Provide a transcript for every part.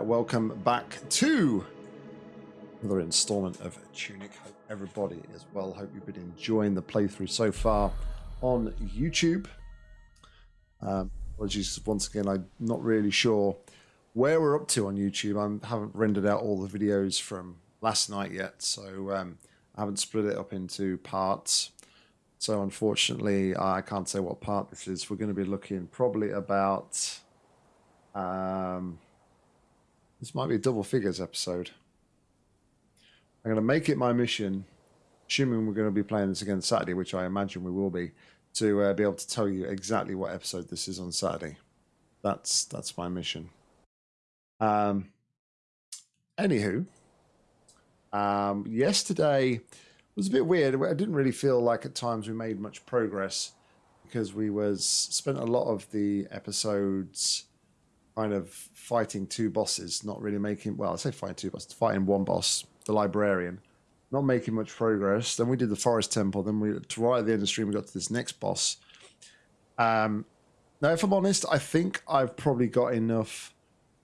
right, welcome back to another installment of Tunic. Hope everybody is well. Hope you've been enjoying the playthrough so far on YouTube. Um, apologies once again, I'm not really sure where we're up to on YouTube. I haven't rendered out all the videos from last night yet, so um, I haven't split it up into parts. So unfortunately, I can't say what part this is. We're going to be looking probably about. Um, this might be a double figures episode. I'm going to make it my mission, assuming we're going to be playing this again Saturday, which I imagine we will be, to uh, be able to tell you exactly what episode this is on Saturday. That's that's my mission. Um. Anywho, um, yesterday was a bit weird. I didn't really feel like at times we made much progress because we was spent a lot of the episodes kind of fighting two bosses, not really making well, I say fighting two bosses, fighting one boss, the librarian, not making much progress. Then we did the forest temple. Then we right at the end of the stream we got to this next boss. Um, now, if I'm honest, I think I've probably got enough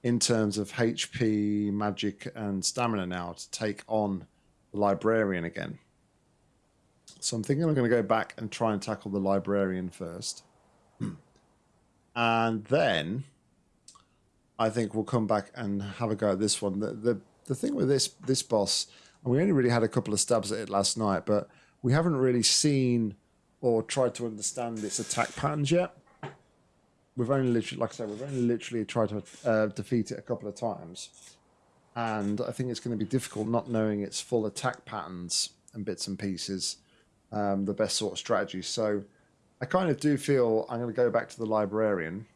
in terms of HP, magic, and stamina now to take on the librarian again. So I'm thinking I'm going to go back and try and tackle the librarian first. and then I think we'll come back and have a go at this one. The, the, the thing with this this boss, and we only really had a couple of stabs at it last night, but we haven't really seen or tried to understand its attack patterns yet. We've only literally, like I said, we've only literally tried to uh, defeat it a couple of times. And I think it's going to be difficult not knowing its full attack patterns and bits and pieces um, the best sort of strategy. So I kind of do feel I'm going to go back to the librarian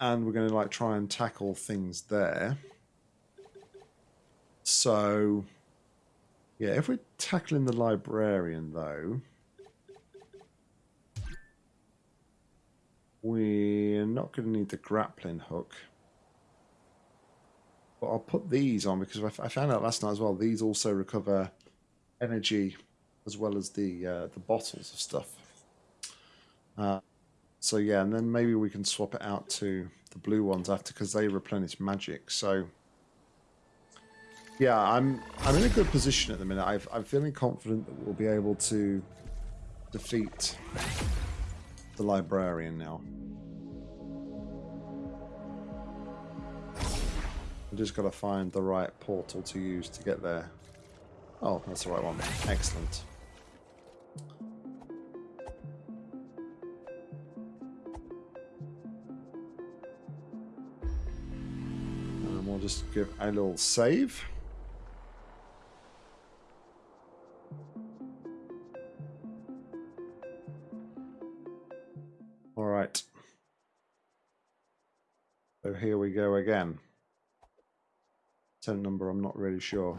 and we're going to like try and tackle things there. So yeah, if we're tackling the librarian though, we're not going to need the grappling hook. But I'll put these on because I found out last night as well. These also recover energy as well as the uh, the bottles of stuff. Uh, so yeah, and then maybe we can swap it out to the blue ones after because they replenish magic. So yeah, I'm I'm in a good position at the minute. i I'm feeling confident that we'll be able to defeat the librarian now. I just got to find the right portal to use to get there. Oh, that's the right one. Excellent. Just give a little save. All right. So here we go again. Ten number, I'm not really sure.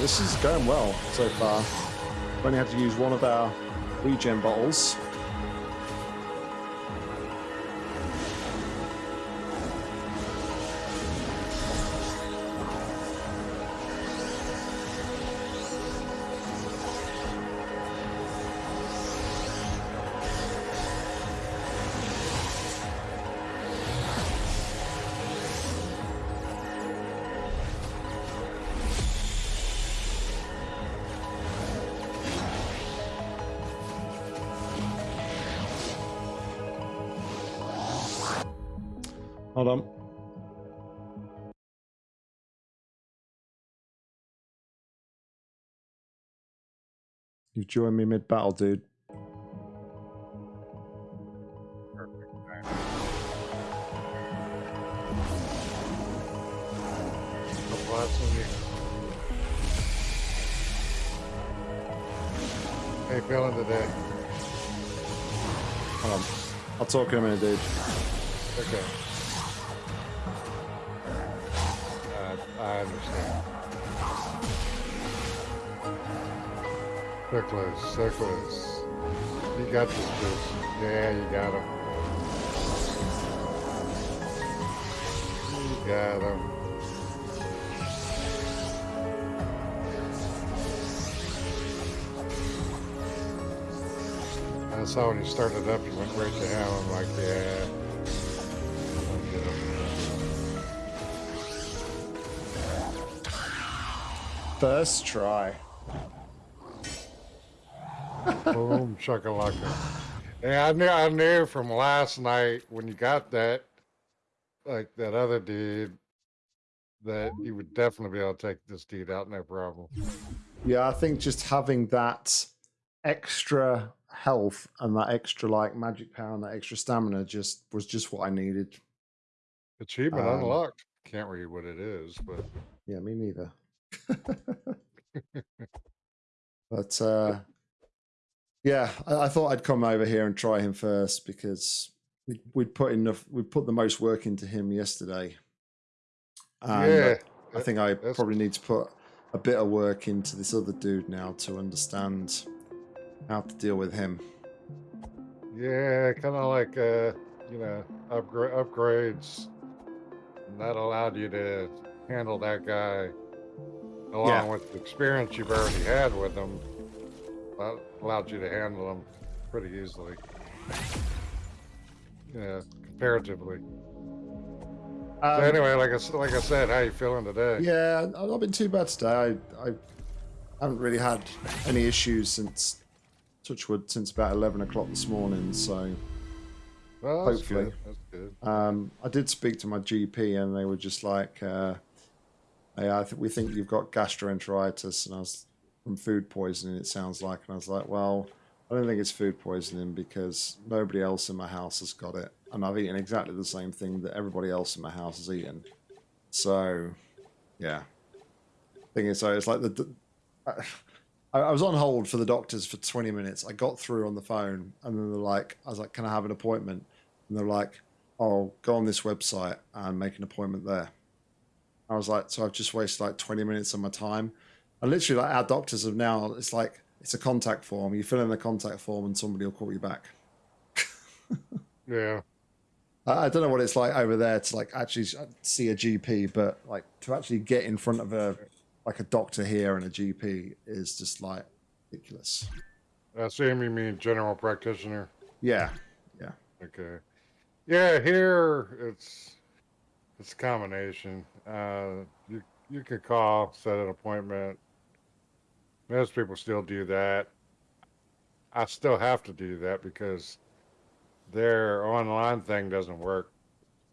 This is going well so far. We've only had to use one of our regen bottles. Joined me mid battle, dude. You feeling today? Hold on. I'll talk to him in a minute, dude. Okay. Uh, I understand. So close. You got this, bitch. Yeah, you got him. You got him. I saw when you started up, you went right to him. I'm like, yeah. First try. Boom, shakalaka. Yeah, I knew, I knew from last night when you got that, like that other dude, that you would definitely be able to take this dude out, no problem. Yeah, I think just having that extra health and that extra like magic power and that extra stamina just was just what I needed. Achievement Um, unlocked. Can't read what it is, but Yeah, me neither. but uh yeah, I, I thought I'd come over here and try him first because we, we'd put enough we put the most work into him yesterday. And yeah, I think I that's- probably need to put a bit of work into this other dude now to understand how to deal with him. yeah, kind of like uh, you know, upgrade upgrades. That allowed you to handle that guy along Yeah. with the experience you've already had with him. That allowed you to handle them pretty easily. Yeah, comparatively. So Um, anyway, like I like I said, how you feeling today? Yeah, I've not been too bad today. I, I haven't really had any issues since Touchwood since about eleven o'clock this morning. So Well, that's hopefully. good. That's good. um, I did speak to my GP, and they were just like, uh, "Yeah, I think we think you've got gastroenteritis," and I was from food poisoning. It sounds like, and I was like, "Well, I don't think it's food poisoning because nobody else in my house has got it, and I've eaten exactly the same thing that everybody else in my house has eaten." So, yeah. Thing is, so it's like the. the I, I was on hold for the doctors for 20 minutes. I got through on the phone, and then they're like, I was like, "Can I have an appointment?" And they're like, "Oh, go on this website and make an appointment there." I was like, "So I've just wasted like 20 minutes of my time." And literally, like our doctors have now, it's like it's a contact form. You fill in the contact form, and somebody will call you back. Yeah. I, I don't know what it's like over there to like actually see a GP, but like to actually get in front of a like a doctor here and a GP is just like ridiculous. I assume you mean general practitioner. Yeah, yeah, Okay. Yeah, here it's it's a combination. Uh, you you could call, set an appointment. Most people still do that. I still have to do that because their online thing doesn't work.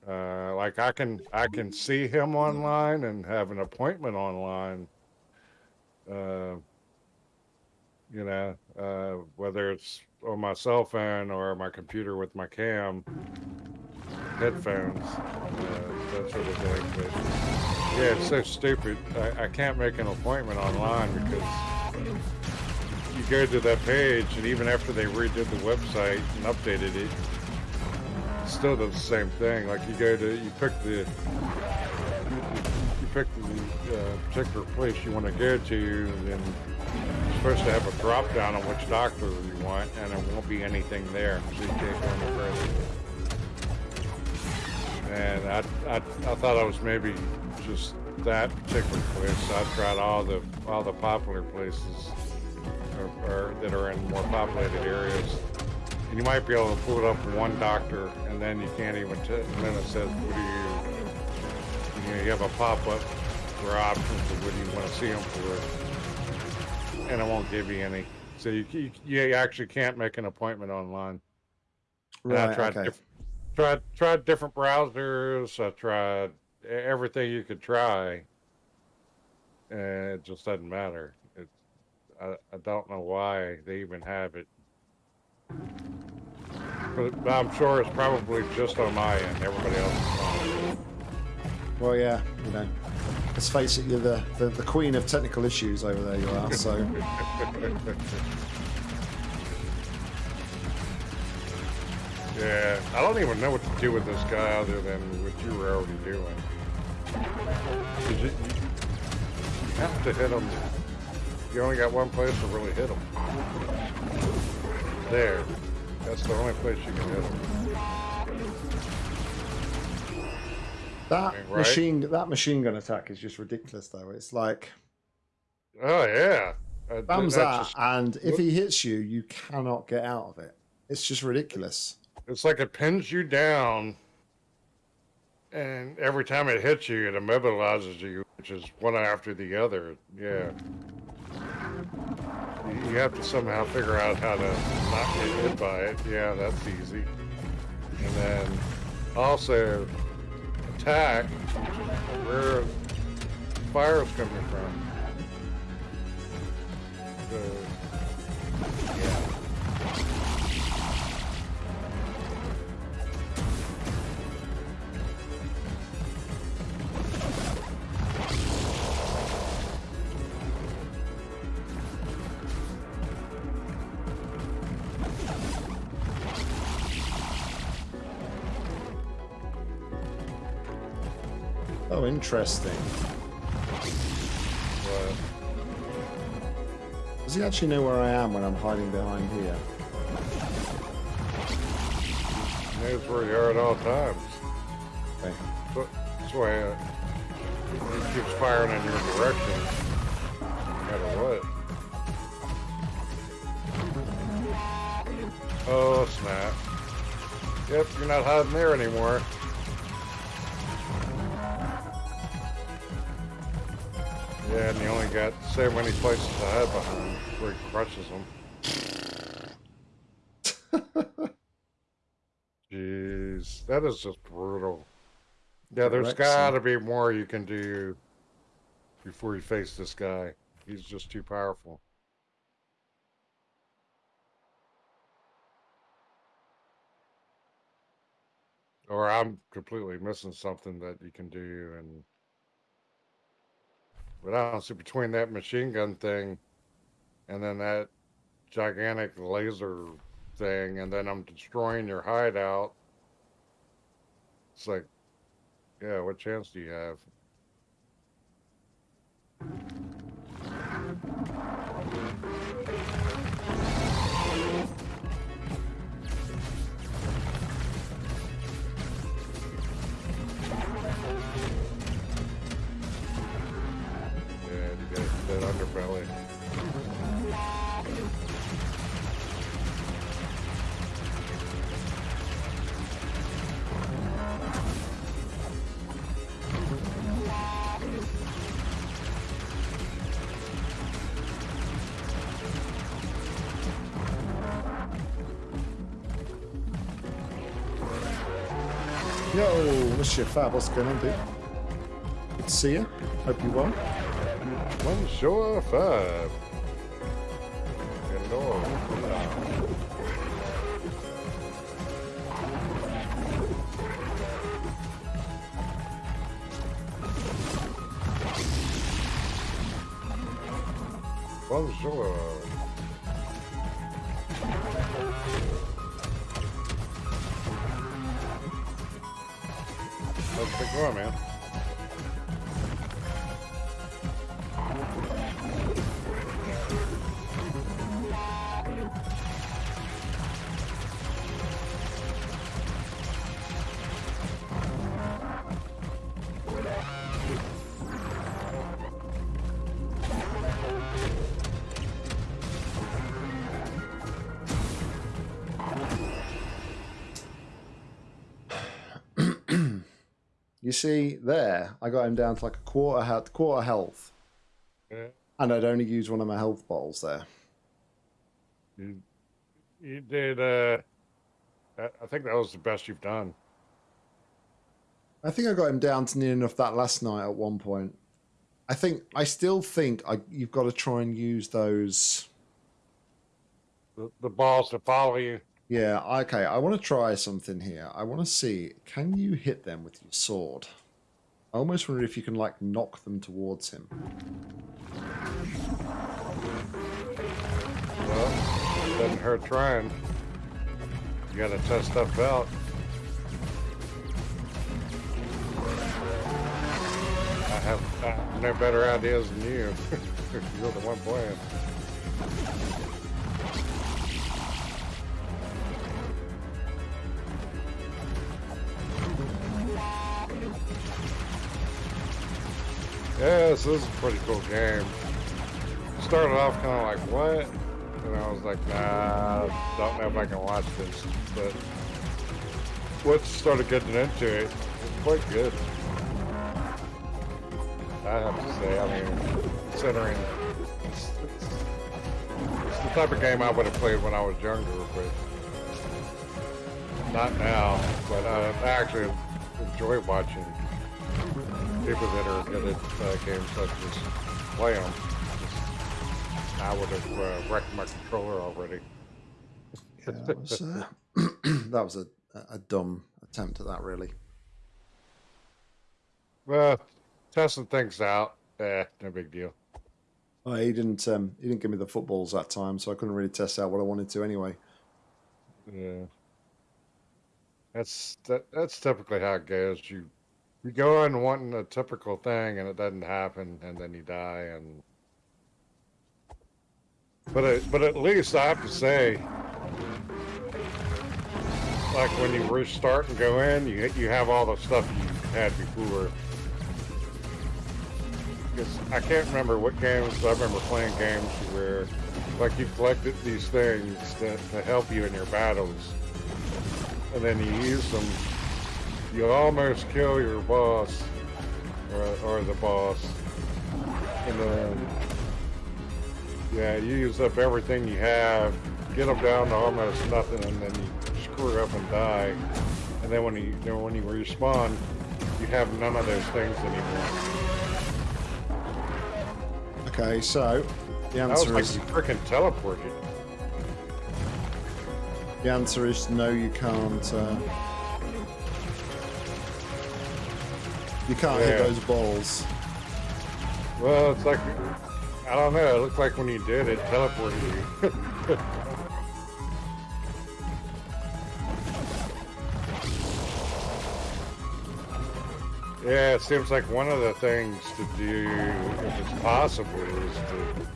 Uh, like I can I can see him online and have an appointment online. Uh, you know, uh, whether it's on my cell phone or my computer with my cam, headphones, uh, that sort of thing. But yeah, it's so stupid. I, I can't make an appointment online because you go to that page, and even after they redid the website and updated it, it still does the same thing. Like you go to, you pick the, you, pick the uh, particular place you want to go to, then you're supposed to have a drop down on which doctor you want, and there won't be anything there, so you can't go. And I, I, I thought I was maybe just that particular place. I've tried all the all the popular places or, or that are in more populated areas. And you might be able to pull it up one doctor, and then you can't even. T- and then it says, "What do you?" You, know, you have a pop-up for options of what do you want to see them for, and it won't give you any. So you you, you actually can't make an appointment online. And I Right. tried Okay. diff- tried tried different browsers. I tried everything you could try, and it just doesn't matter. It's I, I don't know why they even have it. But, but I'm sure it's probably just on my end. Everybody else. Well, yeah. You know, let's face it. You're the, the the queen of technical issues over there. You are. So Yeah, I don't even know what to do with this guy other than what you were already doing. You, you- have to hit them. You only got one place to really hit them. There. That's the only place you can hit them. that Right. machine that machine gun attack is just ridiculous, though. It's like Oh yeah. That, just- and if he hits you, you cannot get out of it. It's just ridiculous. It's like it pins you down, and every time it hits you, it immobilizes you, which is one after the other. Yeah. You- have to somehow figure out how to not get hit by it. Yeah, that's easy. And then also attack, is where fire's coming from. So, yeah. Interesting. Does he actually know where I am when I'm hiding behind here? He knows where you are at all times. Okay. So- That's why uh, he keeps firing in your direction, no matter what. Oh snap! Yep, you're not hiding there anymore. Got so many places to hide behind where he crushes them. Jeez, that is just brutal. Yeah, there's got to be more you can do before you face this guy. He's just too powerful. Or I'm completely missing something that you can do, and but see between that machine gun thing and then that gigantic laser thing, and then I'm destroying your hideout. It's like, yeah, what chance do you have? Mr. Fab, what's going on, dude? Good to see you. Hope you well. One sure five. Hello. Bonjour. Going, man? See there, I got him down to like a quarter health, quarter health, Yeah. and I'd only used one of my health bottles there. You, you did. Uh, I think that was the best you've done. I think I got him down to near enough that last night at one point. I think I still think I, you've got to try and use those. The, the balls to follow you. Yeah, okay. I want to try something here. I want to see can you hit them with your sword? I almost wonder if you can like knock them towards him. Well, it doesn't hurt trying. You got to test stuff out. I have I have no better ideas than you. You're the one playing. Yeah, this is a pretty cool game. Started off kind of like, what? And I was like, nah, don't know if I can watch this. But once started getting into it, it's quite good. I have to say, I mean, considering it's, it's, it's the type of game I would have played when I was younger, but not now. But I actually enjoy watching people that are good at uh, games such as play them. I would have uh, wrecked my controller already. Yeah, that was, uh, that was a, a dumb attempt at that, really. Well, testing things out, eh, no big deal. Oh, he didn't. Um, he didn't give me the footballs that time, so I couldn't really test out what I wanted to anyway. Yeah, that's that, that's typically how it goes. You you go in wanting a typical thing, and it doesn't happen, and then you die. And but it, but at least I have to say, like when you restart and go in, you you have all the stuff you had before. Because I can't remember what games. I remember playing games where, like, you collected these things to, to help you in your battles, and then you use them. You almost kill your boss, or, or the boss, and then yeah, you use up everything you have, get them down to almost nothing, and then you screw up and die. And then when you, when you respawn, you have none of those things anymore. Okay, so the That was answer like is you freaking teleported. the answer is no. You can't. Uh, you can't hit those balls. Well, it's like I don't know. It looked like when you did it, teleported you. yeah, it seems like one of the things to do, if it's possible, is to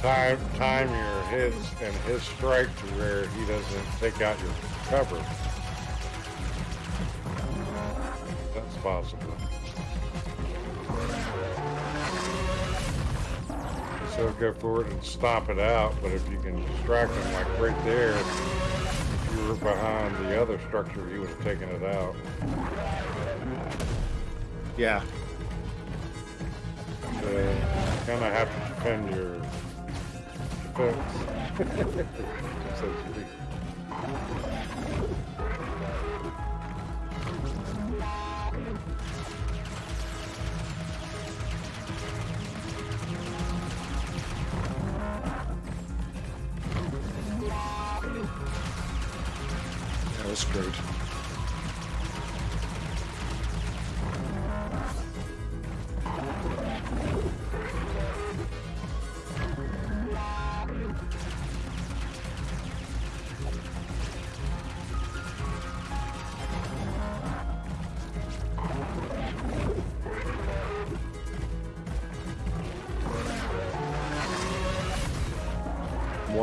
time time your hits and his strike to where he doesn't take out your cover. That's possible. So go it and stomp it out, but if you can distract him like right there, if you were behind the other structure, he would have taken it out. Yeah. So kind of have to defend your defense. so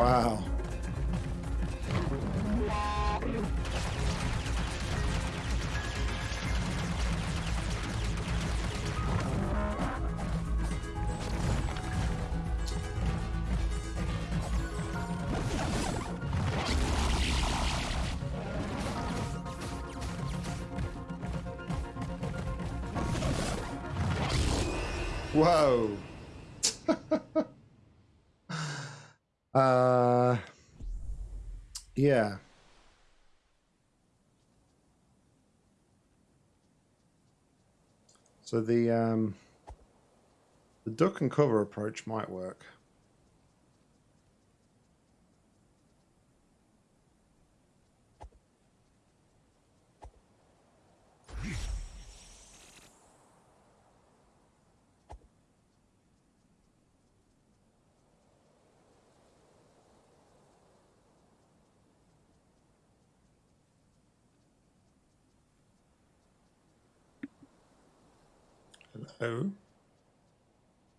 Wow. Whoa. uh yeah. So the um, the duck and cover approach might work.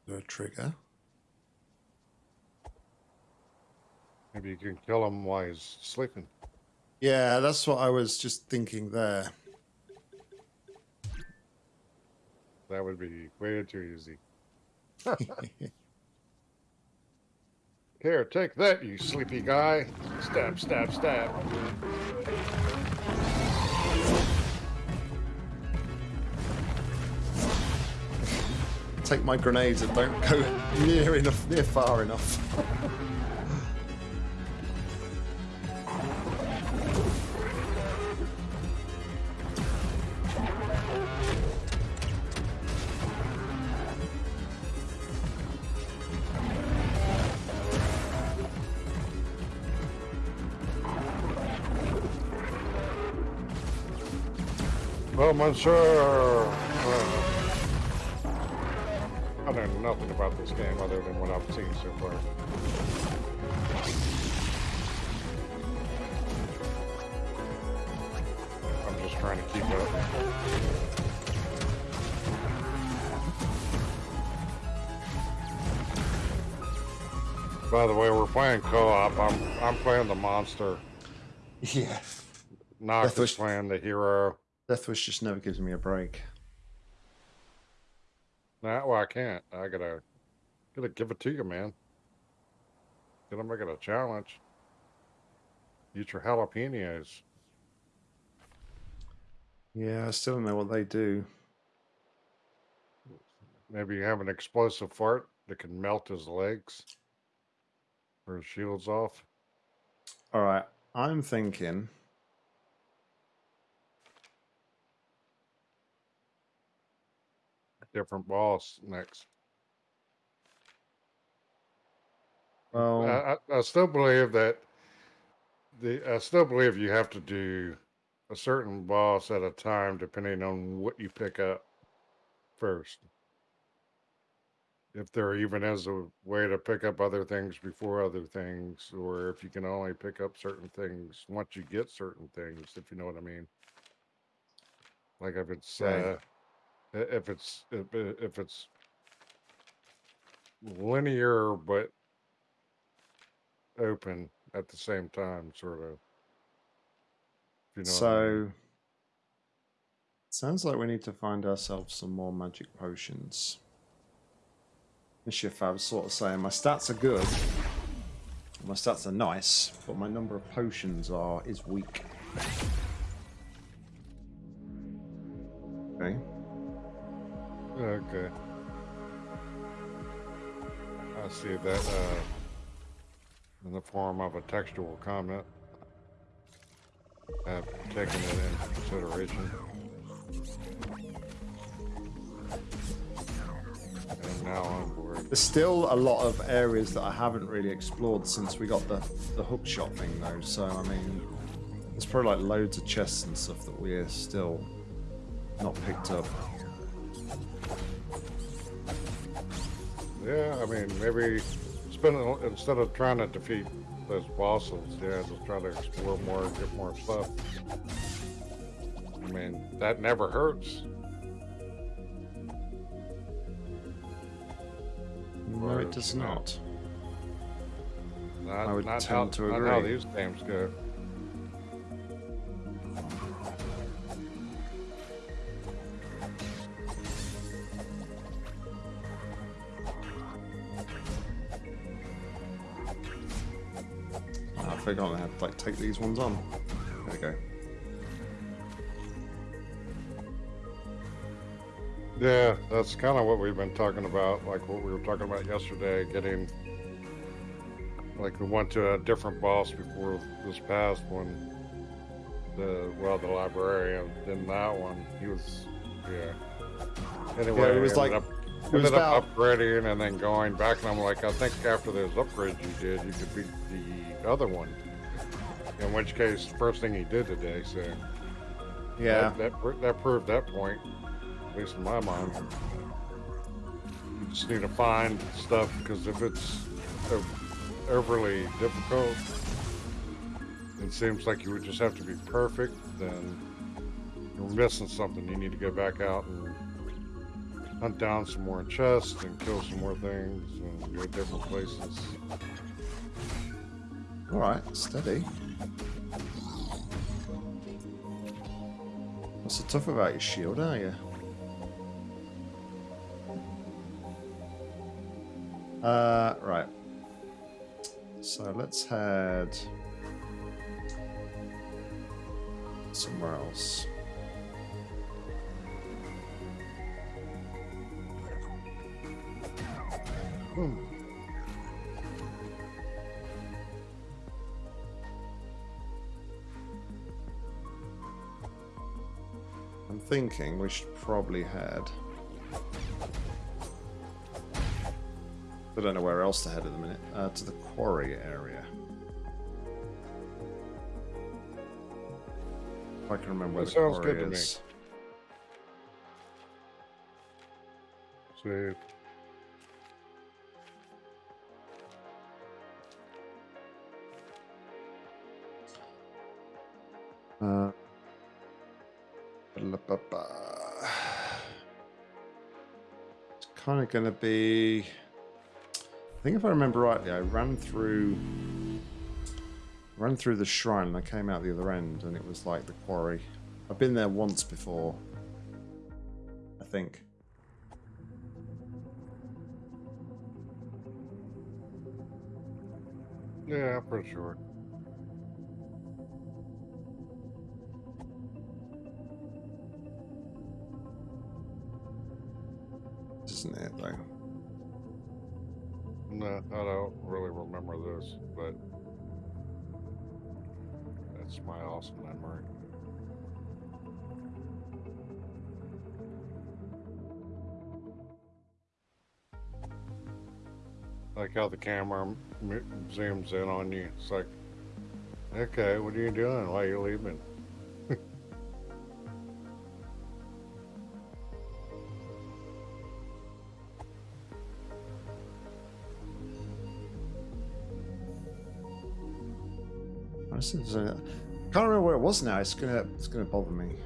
The trigger. Maybe you can kill him while he's sleeping. Yeah, that's what I was just thinking there. That would be way too easy. Here, take that, you sleepy guy. Stab, stab, stab. Take my grenades and don't go near enough, near far enough. Well, monsieur. Know nothing about this game other than what I've seen so far. I'm just trying to keep up. By the way, we're playing co-op. I'm I'm playing the monster. Yeah. Nox Death is playing the hero. Death Wish just never gives me a break. Nah, well, I can't. I gotta, gotta give it to you, man. Gotta make it a challenge. Eat your jalapenos. Yeah, I still don't know what they do. Maybe you have an explosive fart that can melt his legs or his shields off. All right, I'm thinking. Different boss next. Well, I, I, I still believe that the I still believe you have to do a certain boss at a time depending on what you pick up first. If there even is a way to pick up other things before other things, or if you can only pick up certain things once you get certain things, if you know what I mean. Like if it's Right. uh, if it's if, it's linear but open at the same time, sort of. You know what I mean. so sounds like we need to find ourselves some more magic potions. I was sort of saying my stats are good. My stats are nice, but my number of potions are is weak. Okay. I see that uh, in the form of a textual comment. I've taken it into consideration. And now I'm bored. There's still a lot of areas that I haven't really explored since we got the the hook shot thing though. So I mean, there's probably like loads of chests and stuff that we're still not picked up. Yeah, I mean, maybe spend instead of trying to defeat those bosses, yeah, just try to explore more get more stuff. I mean, that never hurts. No, Or, it does you know, not. Not, I would not tend how, to not how agree. these games go. I had to like take these ones on. There we go. Yeah, that's kind of what we've been talking about, like what we were talking about yesterday, getting like we went to a different boss before this past one. The well, the librarian. Then that one, he was, yeah. Anyway, it was like- up, it was ended up about- upgrading and then going back, and I'm like, I think after those upgrades you did, you could beat the other one. In which case, first thing he did today, so Yeah. that that, that proved that point, at least in my mind. You just need to find stuff because if it's overly difficult, it seems like you would just have to be perfect. Then you're missing something. You need to go back out and hunt down some more chests and kill some more things and go different places. All right, steady. What's so tough about your shield, are you? Uh, right. So let's head somewhere else. Hmm. Thinking we should probably head. I don't know where else to head at the minute. Uh, to the quarry area. If I can remember where That the quarry good to me. is. So kind of going to be. I think if I remember rightly, I ran through, ran through the shrine, and I came out the other end, and it was like the quarry. I've been there once before. I think. yeah, I'm pretty sure. The camera zooms in on you. It's like, okay, what are you doing? Why are you leaving? I there's uh, can't remember where it was now. It's gonna, it's gonna bother me.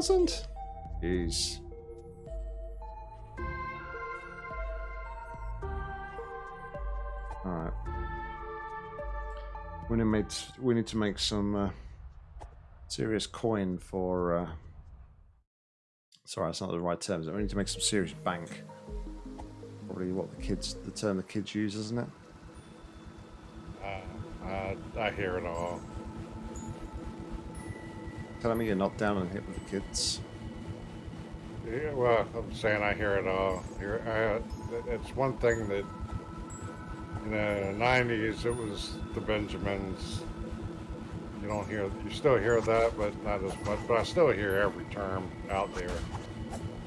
Thousand? Jeez. Alright. We need, made, we need to make some uh, serious coin for. Uh, sorry, that's not the right terms. We need to make some serious bank. Probably what the kids, the term the kids use, isn't it? Uh, I, I hear it all. Telling me you're not down and hit with the kids. Yeah, well, I'm saying I hear it all. Hear, I, it's one thing that in the '90s it was the Benjamins. You don't hear, you still hear that, but not as much. But I still hear every term out there.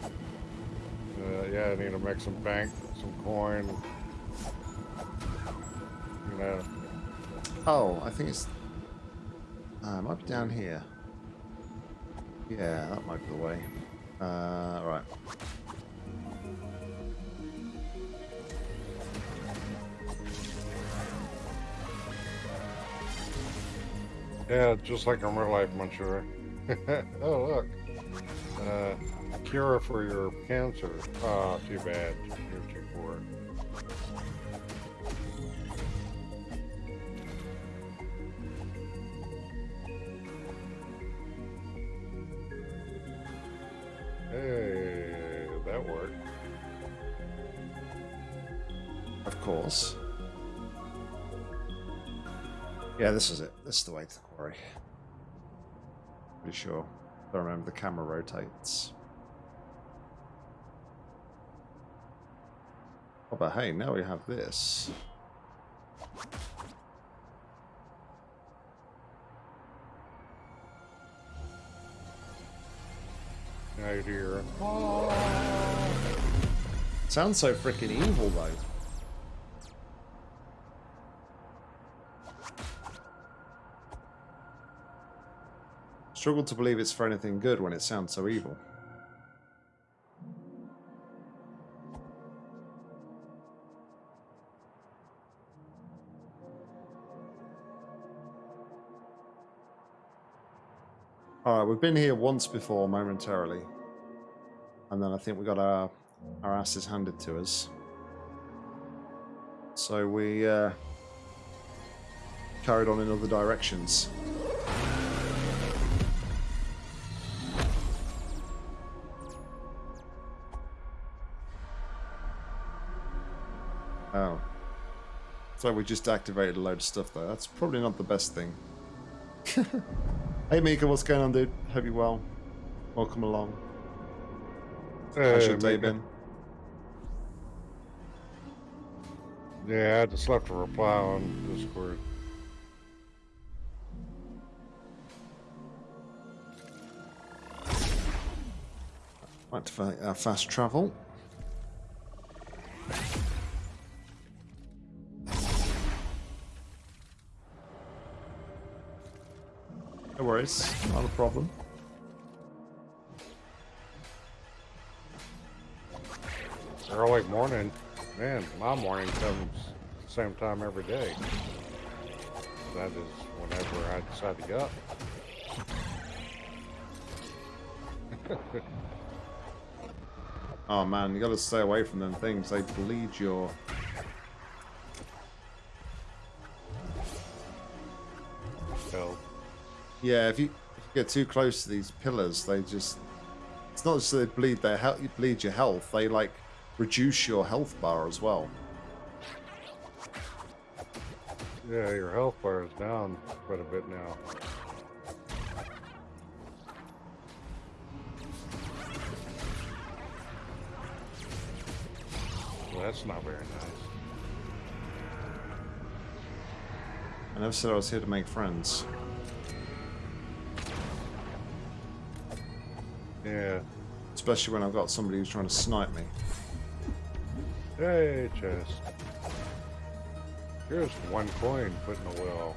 Uh, yeah, I need to make some bank, some coin. You know, Oh, I think it's. Uh, it might be down here. Yeah, that might be the way. Uh, right. yeah, just like in real life, I'm oh look, uh, cure for your cancer. Oh, too bad. You're That worked. Of course. Yeah, this is it. This is the way to the quarry. Pretty sure. Don't remember the camera rotates. Oh, but hey, now we have this. Now you hear. Sounds so freaking evil, though. Struggle to believe it's for anything good when it sounds so evil. Alright, we've been here once before momentarily. And then I think we got our, our asses handed to us. So we uh, carried on in other directions. Oh. So we just activated a load of stuff there. That's probably not the best thing. hey Mika, what's going on, dude? Hope you're well. Welcome along. How's your day been? Yeah, I just left a reply on Discord. Activate our uh, fast travel. No worries, not a problem. Early morning. Man, my morning comes the same time every day. That is whenever I decide to get up. Oh man, you gotta stay away from them things. They bleed your. Yeah, if you, if you get too close to these pillars, they just. It's not just that they bleed their health, you bleed your health. They like reduce your health bar as well. yeah, your health bar is down quite a bit now. Well, that's not very nice. I never said I was here to make friends. Yeah. Especially when I've got somebody who's trying to snipe me. Hey, chest. Here's one coin put in the well.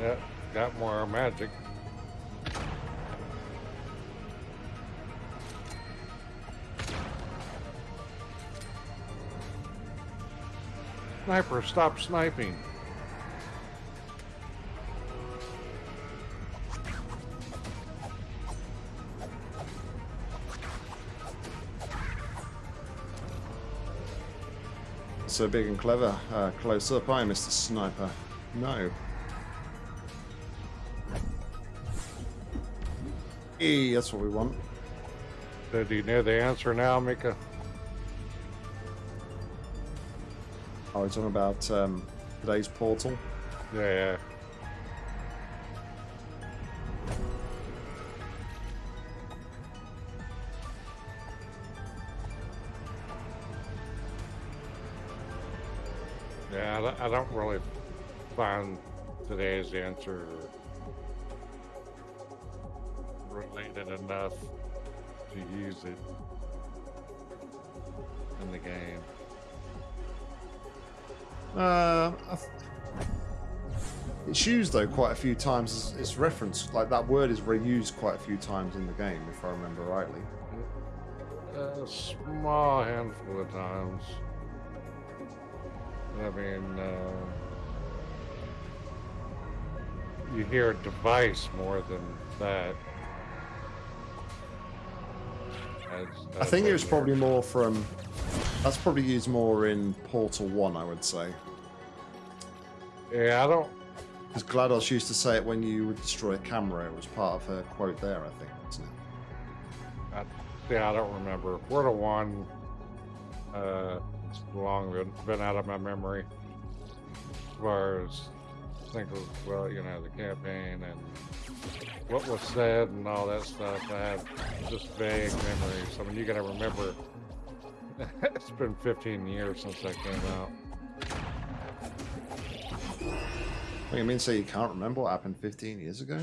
yeah, got more magic. Sniper, stop sniping. So big and clever. Uh, close up, I, Mr. Sniper. No. E, that's what we want. So do you know the answer now, Mika? Oh, we're talking about um, today's portal. Yeah. Yeah, I don't- really find today's answer related enough to use it in the game. Uh, it's used though quite a few times. It's, it's referenced like that word is reused quite a few times in the game, if I remember rightly. A small handful of times. I mean, uh, you hear device more than that. I think it was probably more from. That's probably used more in Portal One, I would say. Yeah, I don't. Because GLaDOS used to say it when you would destroy a camera. It was part of her quote there, I think, wasn't it? I, yeah, I don't remember. Portal One. Uh, it's long been, been out of my memory. As far as I think, of, well, you know, the campaign and what was said and all that stuff. I have just vague memories. I mean, you got to remember. it's been 15 years since that came out. What do you mean? So you can't remember what happened 15 years ago?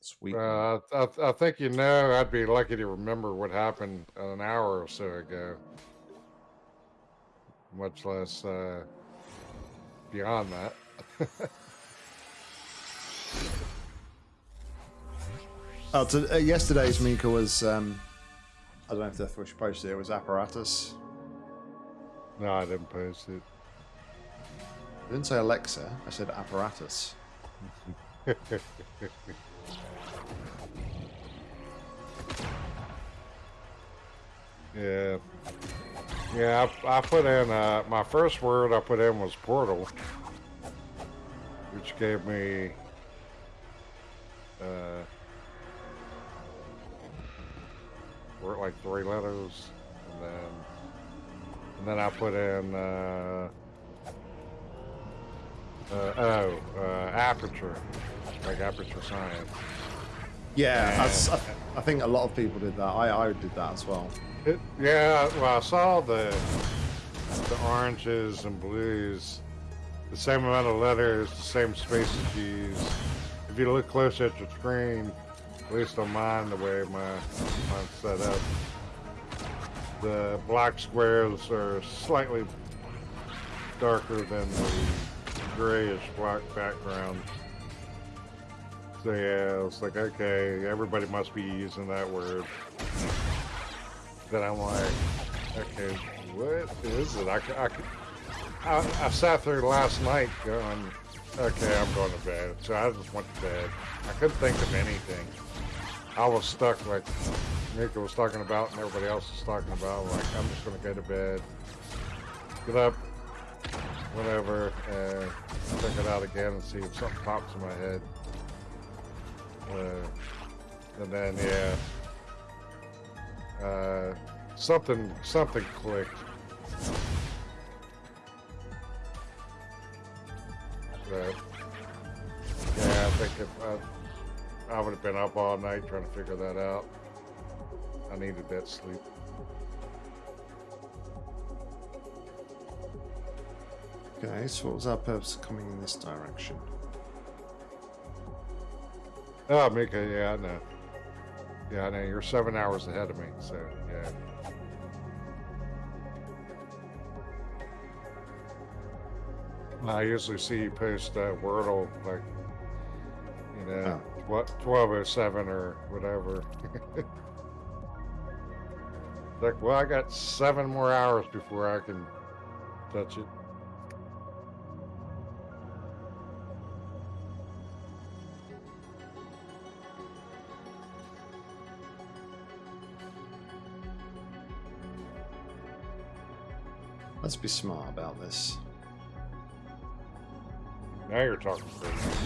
Sweet. Uh, I, I think you know. I'd be lucky to remember what happened an hour or so ago. Much less uh, beyond that. Oh, to, uh, yesterday's Mika was. Um, I don't know if Death Wish posted it. It was apparatus. no, I didn't post it. I didn't say Alexa. I said apparatus. Yeah. Yeah, I, I put in, uh, my first word I put in was portal, which gave me, uh, were like three letters, and then, and then I put in, uh, uh, oh, uh, aperture, like aperture science. Yeah, I, And- s- I- I think a lot of people did that. I, I did that as well. It, yeah, well, I saw the the oranges and blues, the same amount of letters, the same spaces used. If you look close at your screen, at least on mine, the way my mine's set up, the black squares are slightly darker than the grayish black background. So yeah, it's like okay, everybody must be using that word that I'm like, okay, what is it? I I sat there last night going, okay, I'm going to bed. So I just went to bed. I couldn't think of anything. I was stuck like Mika was talking about and everybody else was talking about. Like, I'm just going to go to bed, get up, whatever, and check it out again and see if something pops in my head. Uh, and then, yeah, uh, something something clicked. But yeah, I think if I, I would have been up all night trying to figure that out. I needed that sleep. Okay, so what was our purpose of coming in this direction? Oh, Mika, yeah, I know. Yeah, I know. You're seven hours ahead of me, so yeah. I usually see you post uh, Wordle like, you know, what twelve oh seven or whatever. like, well, I got seven more hours before I can touch it. Let's be smart about this. Now you're talking crazy.